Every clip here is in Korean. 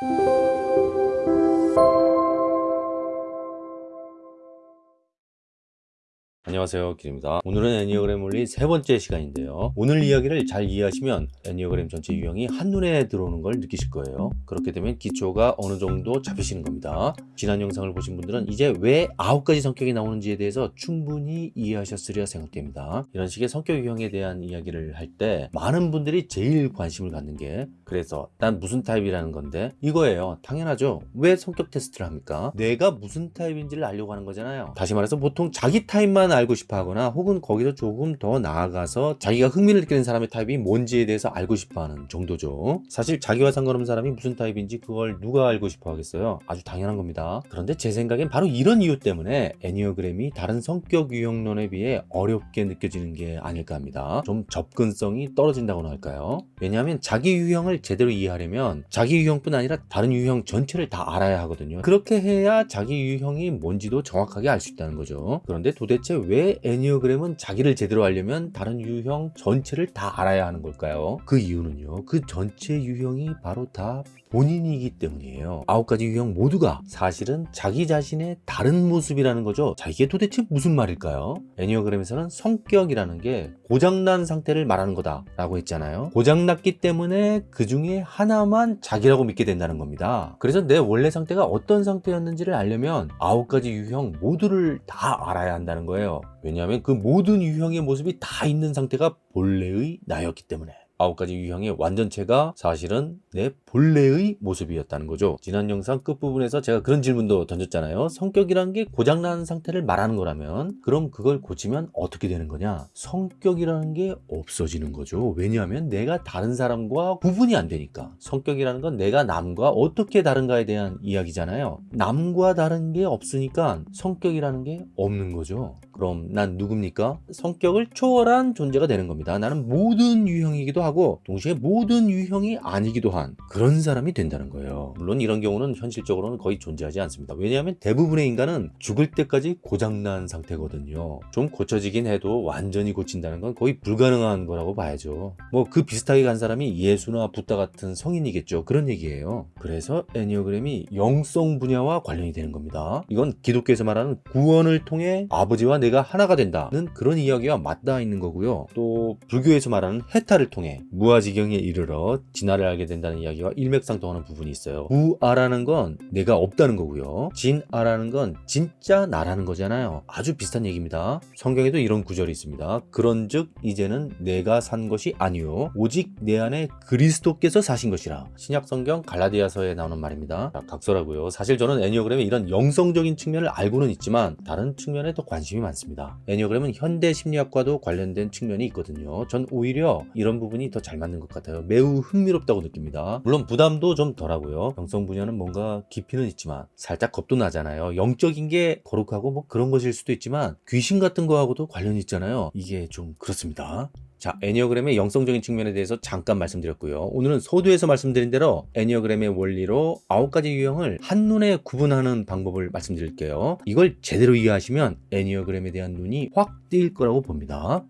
Thank you. 안녕하세요 길입니다. 오늘은 애니어그램 원리 세 번째 시간인데요. 오늘 이야기를 잘 이해하시면 애니어그램 전체 유형이 한눈에 들어오는 걸 느끼실 거예요. 그렇게 되면 기초가 어느 정도 잡히시는 겁니다. 지난 영상을 보신 분들은 이제 왜 아홉 가지 성격이 나오는지에 대해서 충분히 이해하셨으리라 생각됩니다. 이런 식의 성격 유형에 대한 이야기를 할 때 많은 분들이 제일 관심을 갖는 게 그래서 난 무슨 타입이라는 건데 이거예요. 당연하죠. 왜 성격 테스트를 합니까? 내가 무슨 타입인지를 알려고 하는 거잖아요. 다시 말해서 보통 자기 타입만 알고 싶어 하거나 혹은 거기서 조금 더 나아가서 자기가 흥미를 느끼는 사람의 타입이 뭔지에 대해서 알고 싶어 하는 정도죠. 사실 자기와 상관없는 사람이 무슨 타입인지 그걸 누가 알고 싶어 하겠어요? 아주 당연한 겁니다. 그런데 제 생각엔 바로 이런 이유 때문에 애니어그램이 다른 성격 유형론에 비해 어렵게 느껴지는 게 아닐까 합니다. 좀 접근성이 떨어진다고나 할까요? 왜냐하면 자기 유형을 제대로 이해하려면 자기 유형뿐 아니라 다른 유형 전체를 다 알아야 하거든요. 그렇게 해야 자기 유형이 뭔지도 정확하게 알 수 있다는 거죠. 그런데 도대체 왜 애니어그램은 자기를 제대로 알려면 다른 유형 전체를 다 알아야 하는 걸까요? 그 이유는요. 그 전체 유형이 바로 다 본인이기 때문이에요. 아홉 가지 유형 모두가 사실은 자기 자신의 다른 모습이라는 거죠. 자, 이게 도대체 무슨 말일까요? 애니어그램에서는 성격이라는 게 고장난 상태를 말하는 거다 라고 했잖아요. 고장났기 때문에 그 중에 하나만 자기라고 믿게 된다는 겁니다. 그래서 내 원래 상태가 어떤 상태였는지를 알려면 아홉 가지 유형 모두를 다 알아야 한다는 거예요. 왜냐하면 그 모든 유형의 모습이 다 있는 상태가 본래의 나였기 때문에. 아홉 가지 유형의 완전체가 사실은 내 본래의 모습이었다는 거죠. 지난 영상 끝부분에서 제가 그런 질문도 던졌잖아요. 성격이란 게 고장난 상태를 말하는 거라면 그럼 그걸 고치면 어떻게 되는 거냐? 성격이라는 게 없어지는 거죠. 왜냐하면 내가 다른 사람과 구분이 안 되니까. 성격이라는 건 내가 남과 어떻게 다른가에 대한 이야기잖아요. 남과 다른 게 없으니까 성격이라는 게 없는 거죠. 그럼 난 누굽니까? 성격을 초월한 존재가 되는 겁니다. 나는 모든 유형이기도 하고 동시에 모든 유형이 아니기도 한 그런 사람이 된다는 거예요. 물론 이런 경우는 현실적으로는 거의 존재하지 않습니다. 왜냐하면 대부분의 인간은 죽을 때까지 고장난 상태거든요. 좀 고쳐지긴 해도 완전히 고친다는 건 거의 불가능한 거라고 봐야죠. 뭐 그 비슷하게 간 사람이 예수나 붓다 같은 성인이겠죠. 그런 얘기예요. 그래서 애니어그램이 영성 분야와 관련이 되는 겁니다. 이건 기독교에서 말하는 구원을 통해 아버지와 내가 하나가 된다는 그런 이야기와 맞닿아 있는 거고요. 또 불교에서 말하는 해탈을 통해 무아지경에 이르러 진화를 알게 된다는 이야기와 일맥상통하는 부분이 있어요. 무아라는 건 내가 없다는 거고요. 진아라는 건 진짜 나라는 거잖아요. 아주 비슷한 얘기입니다. 성경에도 이런 구절이 있습니다. 그런즉 이제는 내가 산 것이 아니요 오직 내 안에 그리스도께서 사신 것이라. 신약 성경 갈라디아서에 나오는 말입니다. 자, 각서라고요. 사실 저는 애니어그램의 이런 영성적인 측면을 알고는 있지만 다른 측면에 더 관심이 많습니다. 애니어그램은 현대 심리학과도 관련된 측면이 있거든요. 전 오히려 이런 부분이 더 잘 맞는 것 같아요. 매우 흥미롭다고 느낍니다. 물론 부담도 좀 덜하고요. 영성 분야는 뭔가 깊이는 있지만 살짝 겁도 나잖아요. 영적인 게 거룩하고 뭐 그런 것일 수도 있지만 귀신 같은 거하고도 관련이 있잖아요. 이게 좀 그렇습니다. 자, 애니어그램의 영성적인 측면에 대해서 잠깐 말씀드렸고요. 오늘은 소두에서 말씀드린 대로 애니어그램의 원리로 아홉 가지 유형을 한눈에 구분하는 방법을 말씀드릴게요. 이걸 제대로 이해하시면 애니어그램에 대한 눈이 확뜰 거라고 봅니다.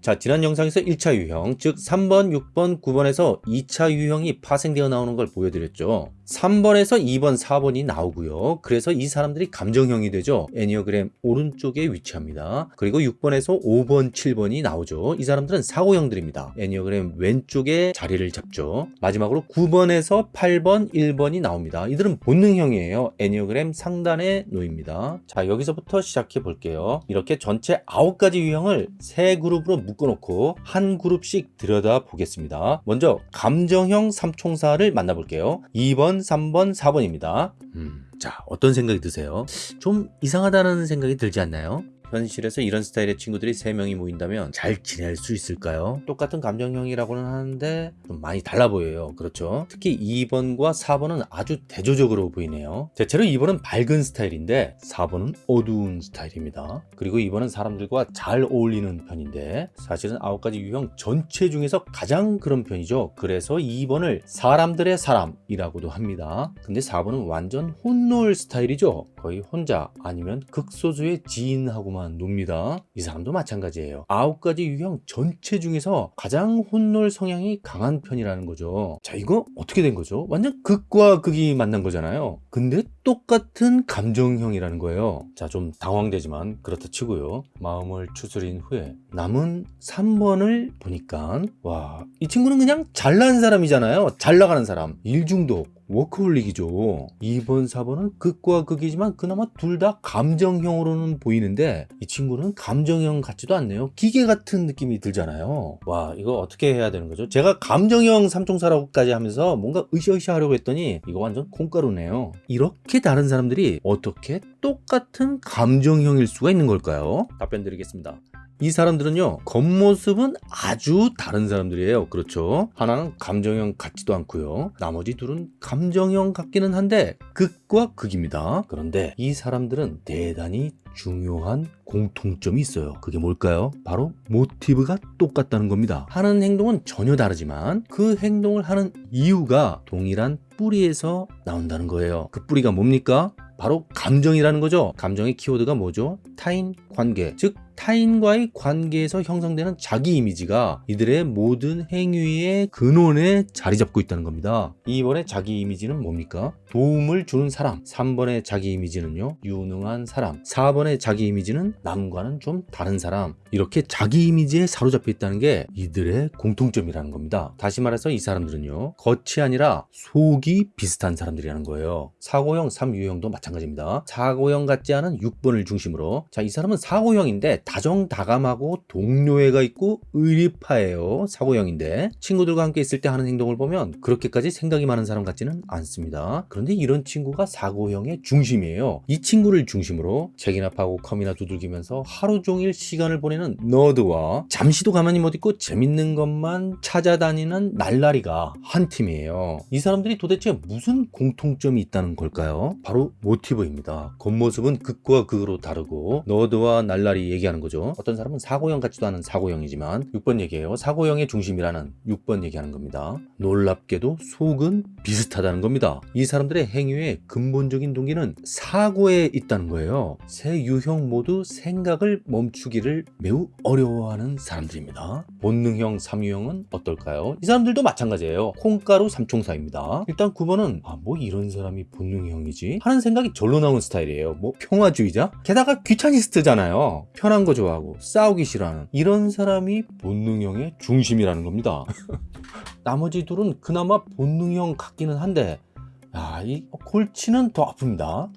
자 지난 영상에서 1차 유형 즉 3번 6번 9번에서 2차 유형이 파생되어 나오는 걸 보여드렸죠 3번에서 2번 4번이 나오고요. 그래서 이 사람들이 감정형이 되죠. 애니어그램 오른쪽에 위치합니다. 그리고 6번에서 5번 7번이 나오죠. 이 사람들은 사고형들입니다. 애니어그램 왼쪽에 자리를 잡죠. 마지막으로 9번에서 8번 1번이 나옵니다. 이들은 본능형이에요. 애니어그램 상단에 놓입니다. 자 여기서부터 시작해 볼게요. 이렇게 전체 9가지 유형을 세 그룹으로 묶어놓고 한 그룹씩 들여다 보겠습니다. 먼저 감정형 삼총사를 만나볼게요. 2번 3번 4번입니다 음, 자 어떤 생각이 드세요? 좀 이상하다는 생각이 들지 않나요? 현실에서 이런 스타일의 친구들이 3명이 모인다면 잘 지낼 수 있을까요? 똑같은 감정형이라고는 하는데 좀 많이 달라 보여요. 그렇죠? 특히 2번과 4번은 아주 대조적으로 보이네요. 대체로 2번은 밝은 스타일인데 4번은 어두운 스타일입니다. 그리고 2번은 사람들과 잘 어울리는 편인데 사실은 9가지 유형 전체 중에서 가장 그런 편이죠. 그래서 2번을 사람들의 사람이라고도 합니다. 근데 4번은 완전 혼놀 스타일이죠. 거의 혼자 아니면 극소수의 지인하고만 놉니다. 이 사람도 마찬가지예요. 아홉 가지 유형 전체 중에서 가장 혼놀 성향이 강한 편이라는 거죠. 자, 이거 어떻게 된 거죠? 완전 극과 극이 만난 거잖아요. 근데 똑같은 감정형이라는 거예요. 자, 좀 당황되지만 그렇다 치고요. 마음을 추스린 후에 남은 3번을 보니까 와, 이 친구는 그냥 잘난 사람이잖아요. 잘 나가는 사람. 일중독. 워크홀릭이죠. 2번, 4번은 극과 극이지만 그나마 둘 다 감정형으로는 보이는데 이 친구는 감정형 같지도 않네요. 기계 같은 느낌이 들잖아요. 와, 이거 어떻게 해야 되는 거죠? 제가 감정형 삼총사라고까지 하면서 뭔가 으쌰으쌰 하려고 했더니 이거 완전 콩가루네요. 이렇게 다른 사람들이 어떻게 똑같은 감정형일 수가 있는 걸까요? 답변 드리겠습니다. 이 사람들은요 겉모습은 아주 다른 사람들이에요. 그렇죠? 하나는 감정형 같지도 않고요. 나머지 둘은 감정형 같기는 한데 극과 극입니다. 그런데 이 사람들은 대단히 중요한 공통점이 있어요. 그게 뭘까요? 바로 모티브가 똑같다는 겁니다. 하는 행동은 전혀 다르지만 그 행동을 하는 이유가 동일한 뿌리에서 나온다는 거예요 그 뿌리가 뭡니까 바로 감정이라는 거죠. 감정의 키워드가 뭐죠? 타인 관계. 즉, 타인과의 관계에서 형성되는 자기 이미지가 이들의 모든 행위의 근원에 자리 잡고 있다는 겁니다. 2번의 자기 이미지는 뭡니까? 도움을 주는 사람. 3번의 자기 이미지는요, 유능한 사람. 4번의 자기 이미지는 남과는 좀 다른 사람. 이렇게 자기 이미지에 사로잡혀 있다는 게 이들의 공통점이라는 겁니다. 다시 말해서 이 사람들은요, 겉이 아니라 속이 비슷한 사람들이라는 거예요. 사고형, 3유형도 마찬가지입니다. 사고형 같지 않은 6번을 중심으로. 자, 이 사람은 사고형인데 다정다감하고 동료애가 있고 의리파예요. 사고형인데 친구들과 함께 있을 때 하는 행동을 보면 그렇게까지 생각이 많은 사람 같지는 않습니다. 그런데 이런 친구가 사고형의 중심이에요. 이 친구를 중심으로 책이나 파고 컴이나 두들기면서 하루 종일 시간을 보내는 너드와 잠시도 가만히 못 있고 재밌는 것만 찾아다니는 날라리가 한 팀이에요. 이 사람들이 도대체 무슨 공통점이 있다는 걸까요? 바로 모티브입니다. 겉모습은 극과 극으로 다르고 너드와 날라리 얘기하는 거죠. 어떤 사람은 사고형 같지도 않은 사고형이지만 6번 얘기예요. 사고형의 중심이라는 6번 얘기하는 겁니다. 놀랍게도 속은 비슷하다는 겁니다. 이 사람들의 행위의 근본적인 동기는 사고에 있다는 거예요. 세 유형 모두 생각을 멈추기를 매우 어려워하는 사람들입니다. 본능형 3유형은 어떨까요? 이 사람들도 마찬가지예요. 콩가루 삼총사입니다. 일단 9번은 아 뭐 이런 사람이 본능형이지 하는 생각이 절로 나오는 스타일이에요. 뭐 평화주의자? 게다가 귀차니스트잖아요. 편한 거 좋아하고 싸우기 싫어하는 이런 사람이 본능형의 중심이라는 겁니다. 나머지 둘은 그나마 본능형 같기는 한데 야, 이 골치는 더 아픕니다.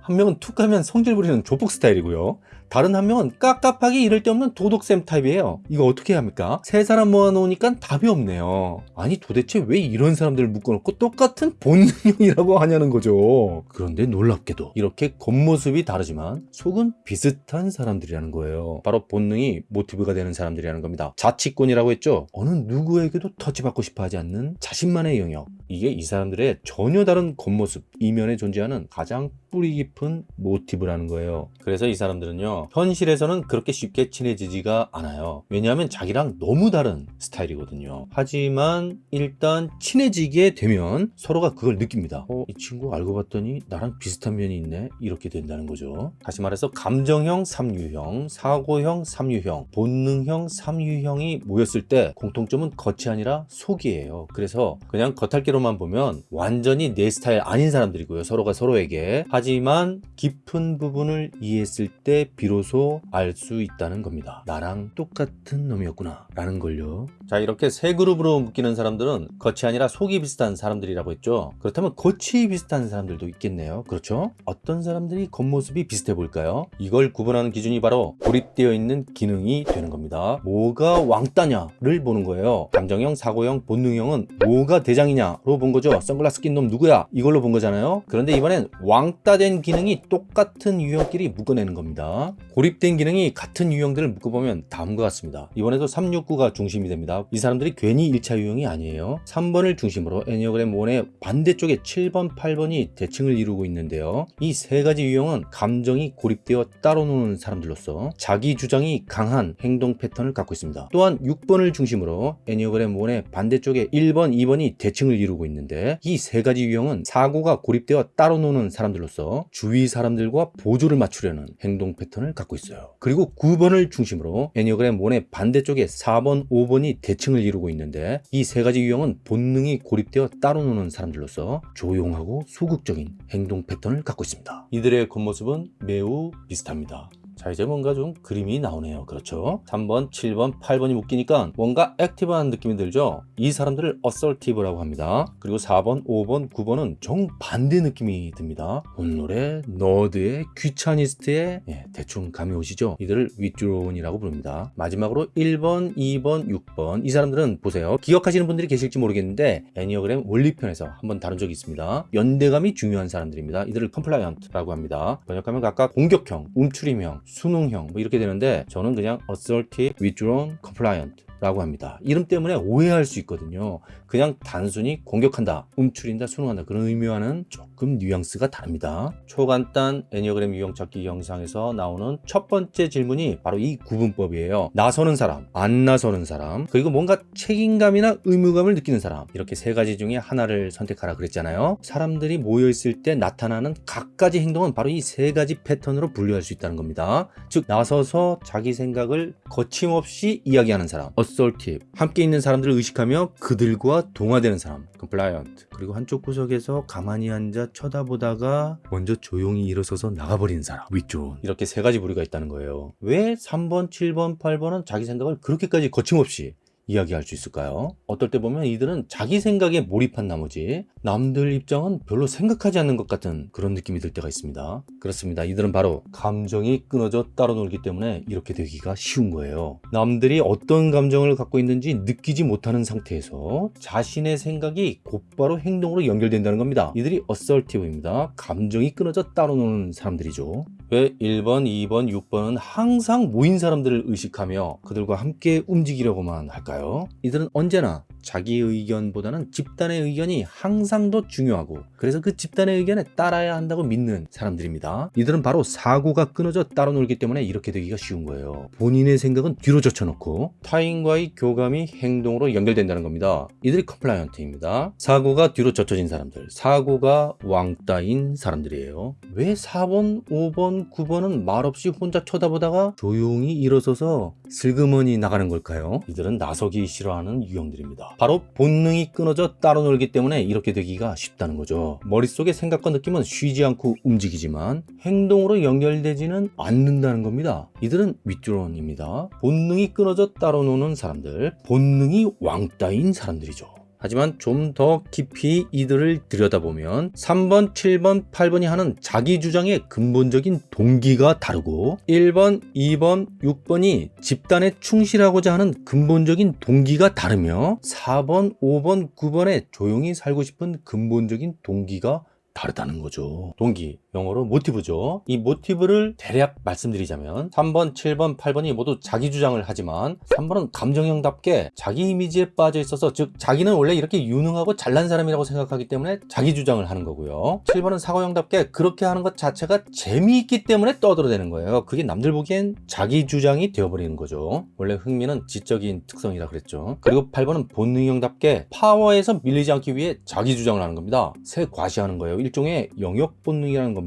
한 명은 툭 가면 성질 부리는 조폭 스타일이고요. 다른 한 명은 깝깝하게 이럴 데 없는 도덕쌤 타입이에요. 이거 어떻게 해야 합니까? 세 사람 모아놓으니까 답이 없네요. 아니 도대체 왜 이런 사람들을 묶어놓고 똑같은 본능형이라고 하냐는 거죠. 그런데 놀랍게도 이렇게 겉모습이 다르지만 속은 비슷한 사람들이라는 거예요. 바로 본능이 모티브가 되는 사람들이라는 겁니다. 자치권이라고 했죠. 어느 누구에게도 터치받고 싶어 하지 않는 자신만의 영역. 이게 이 사람들의 전혀 다른 겉모습, 이면에 존재하는 가장 뿌리 깊은 모티브라는 거예요. 그래서 이 사람들은요, 현실에서는 그렇게 쉽게 친해지지가 않아요. 왜냐하면 자기랑 너무 다른 스타일이거든요. 하지만 일단 친해지게 되면 서로가 그걸 느낍니다. 어, 이 친구 알고 봤더니 나랑 비슷한 면이 있네? 이렇게 된다는 거죠. 다시 말해서 감정형 3유형, 사고형 3유형, 본능형 3유형이 모였을 때 공통점은 겉이 아니라 속이에요. 그래서 그냥 겉핥기로만 보면 완전히 내 스타일 아닌 사람들이고요. 서로가 서로에게. 하지만 깊은 부분을 이해했을 때 비로소 알 수 있다는 겁니다. 나랑 똑같은 놈이었구나 라는 걸요. 자 이렇게 세 그룹으로 묶이는 사람들은 겉이 아니라 속이 비슷한 사람들이라고 했죠. 그렇다면 겉이 비슷한 사람들도 있겠네요. 그렇죠? 어떤 사람들이 겉모습이 비슷해 보일까요? 이걸 구분하는 기준이 바로 고립되어 있는 기능이 되는 겁니다. 뭐가 왕따냐를 보는 거예요. 감정형, 사고형, 본능형은 뭐가 대장이냐로 본 거죠. 선글라스 낀 놈 누구야? 이걸로 본 거잖아요. 그런데 이번엔 왕따된 기능이 똑같은 유형끼리 묶어내는 겁니다. 고립된 기능이 같은 유형들을 묶어보면 다음과 같습니다. 이번에도 369가 중심이 됩니다. 이 사람들이 괜히 1차 유형이 아니에요. 3번을 중심으로 애니어그램 1의 반대쪽에 7번, 8번이 대칭을 이루고 있는데요. 이 세 가지 유형은 감정이 고립되어 따로 노는 사람들로서 자기 주장이 강한 행동 패턴을 갖고 있습니다. 또한 6번을 중심으로 애니어그램 1의 반대쪽에 1번, 2번이 대칭을 이루고 있는데 이 세 가지 유형은 사고가 고립되어 따로 노는 사람들로서 주위 사람들과 보조를 맞추려는 행동 패턴을 갖고 있어요. 그리고 9번을 중심으로 애니어그램 1의 반대쪽에 4번, 5번이 대칭을 이루고 있는데 이 세 가지 유형은 본능이 고립되어 따로 노는 사람들로서 조용하고 소극적인 행동 패턴을 갖고 있습니다. 이들의 겉모습은 매우 비슷합니다. 자 이제 뭔가 좀 그림이 나오네요. 그렇죠? 3번 7번 8번이 묶이니까 뭔가 active한 느낌이 들죠? 이 사람들을 assertive라고 합니다. 그리고 4번 5번 9번은 정반대 느낌이 듭니다. loner에 nerd에 귀차니스트에 예, 대충 감이 오시죠? 이들을 withdrawn이라고 부릅니다. 마지막으로 1번 2번 6번. 이 사람들은 보세요. 기억하시는 분들이 계실지 모르겠는데 애니어그램 원리편에서 한번 다룬 적이 있습니다. 연대감이 중요한 사람들입니다. 이들을 compliant라고 합니다. 번역하면 각각 공격형 움츠림형 순응형 뭐 이렇게 되는데 저는 그냥 assertive, withdrawn, compliant 라고 합니다. 이름 때문에 오해할 수 있거든요. 그냥 단순히 공격한다, 움츠린다, 수능한다 그런 의미와는 조금 뉘앙스가 다릅니다. 초간단 애니어그램 유형 찾기 영상에서 나오는 첫 번째 질문이 바로 이 구분법이에요. 나서는 사람, 안 나서는 사람, 그리고 뭔가 책임감이나 의무감을 느끼는 사람 이렇게 세 가지 중에 하나를 선택하라 그랬잖아요. 사람들이 모여 있을 때 나타나는 각가지 행동은 바로 이 세 가지 패턴으로 분류할 수 있다는 겁니다. 즉 나서서 자기 생각을 거침없이 이야기하는 사람, assertive, 함께 있는 사람들을 의식하며 그들과 동화되는 사람, compliant, 그리고 한쪽 구석에서 가만히 앉아 쳐다보다가 먼저 조용히 일어서서 나가버리는 사람, withdrawn. 이렇게 세 가지 부류가 있다는 거예요. 왜 3번, 7번, 8번은 자기 생각을 그렇게까지 거침없이 이야기할 수 있을까요? 어떨 때 보면 이들은 자기 생각에 몰입한 나머지 남들 입장은 별로 생각하지 않는 것 같은 그런 느낌이 들 때가 있습니다. 그렇습니다. 이들은 바로 감정이 끊어져 따로 놀기 때문에 이렇게 되기가 쉬운 거예요. 남들이 어떤 감정을 갖고 있는지 느끼지 못하는 상태에서 자신의 생각이 곧바로 행동으로 연결된다는 겁니다. 이들이 assertive입니다. 감정이 끊어져 따로 노는 사람들이죠. 왜 1번, 2번, 6번은 항상 모인 사람들을 의식하며 그들과 함께 움직이려고만 할까요? 이들은 언제나 자기 의견보다는 집단의 의견이 항상 더 중요하고 그래서 그 집단의 의견에 따라야 한다고 믿는 사람들입니다. 이들은 바로 사고가 끊어져 따로 놀기 때문에 이렇게 되기가 쉬운 거예요. 본인의 생각은 뒤로 젖혀놓고 타인과의 교감이 행동으로 연결된다는 겁니다. 이들이 compliant입니다. 사고가 뒤로 젖혀진 사람들, 사고가 왕따인 사람들이에요. 왜 4번, 5번, 9번은 말없이 혼자 쳐다보다가 조용히 일어서서 슬그머니 나가는 걸까요? 이들은 나서기 싫어하는 유형들입니다. 바로 본능이 끊어져 따로 놀기 때문에 이렇게 되기가 쉽다는 거죠. 머릿속의 생각과 느낌은 쉬지 않고 움직이지만 행동으로 연결되지는 않는다는 겁니다. 이들은 윗드론입니다. 본능이 끊어져 따로 노는 사람들, 본능이 왕따인 사람들이죠. 하지만 좀 더 깊이 이들을 들여다보면 3번, 7번, 8번이 하는 자기 주장의 근본적인 동기가 다르고 1번, 2번, 6번이 집단에 충실하고자 하는 근본적인 동기가 다르며 4번, 5번, 9번에 조용히 살고 싶은 근본적인 동기가 다르다는 거죠. 동기, 영어로 모티브죠. 이 모티브를 대략 말씀드리자면 3번, 7번, 8번이 모두 자기 주장을 하지만 3번은 감정형답게 자기 이미지에 빠져 있어서 즉 자기는 원래 이렇게 유능하고 잘난 사람이라고 생각하기 때문에 자기 주장을 하는 거고요. 7번은 사고형답게 그렇게 하는 것 자체가 재미있기 때문에 떠들어대는 거예요. 그게 남들 보기엔 자기 주장이 되어버리는 거죠. 원래 흥미는 지적인 특성이라 그랬죠. 그리고 8번은 본능형답게 파워에서 밀리지 않기 위해 자기 주장을 하는 겁니다. 새 과시하는 거예요. 일종의 영역 본능이라는 겁니다.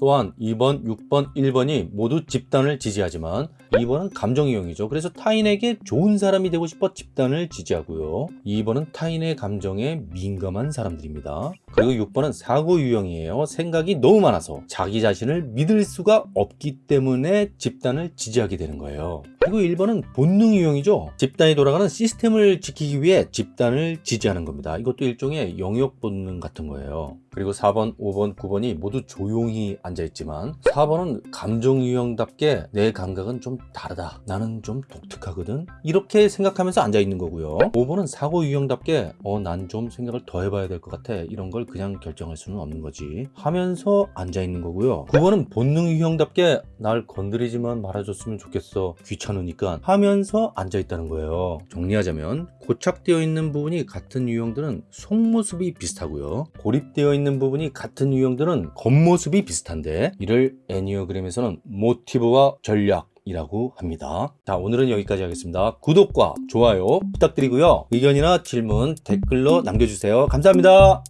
또한 2번, 6번, 1번이 모두 집단을 지지하지만 2번은 감정 이용이죠. 그래서 타인에게 좋은 사람이 되고 싶어 집단을 지지하고요. 2번은 타인의 감정에 민감한 사람들입니다. 그리고 6번은 사고 유형이에요. 생각이 너무 많아서 자기 자신을 믿을 수가 없기 때문에 집단을 지지하게 되는 거예요. 그리고 1번은 본능 유형이죠. 집단이 돌아가는 시스템을 지키기 위해 집단을 지지하는 겁니다. 이것도 일종의 영역 본능 같은 거예요. 그리고 4번, 5번, 9번이 모두 조용 조용히 앉아있지만 4번은 감정 유형답게 내 감각은 좀 다르다. 나는 좀 독특하거든. 이렇게 생각하면서 앉아있는 거고요. 5번은 사고 유형답게 어, 난 좀 생각을 더 해봐야 될 것 같아. 이런 걸 그냥 결정할 수는 없는 거지. 하면서 앉아있는 거고요. 9번은 본능 유형답게 날 건드리지만 말아줬으면 좋겠어. 귀찮으니까 하면서 앉아있다는 거예요. 정리하자면 고착되어 있는 부분이 같은 유형들은 속모습이 비슷하고요. 고립되어 있는 부분이 같은 유형들은 겉 모습이 비슷한데 이를 애니어그램에서는 모티브와 전략 이라고 합니다. 자, 오늘은 여기까지 하겠습니다. 구독과 좋아요 부탁드리고요. 의견이나 질문 댓글로 남겨주세요. 감사합니다.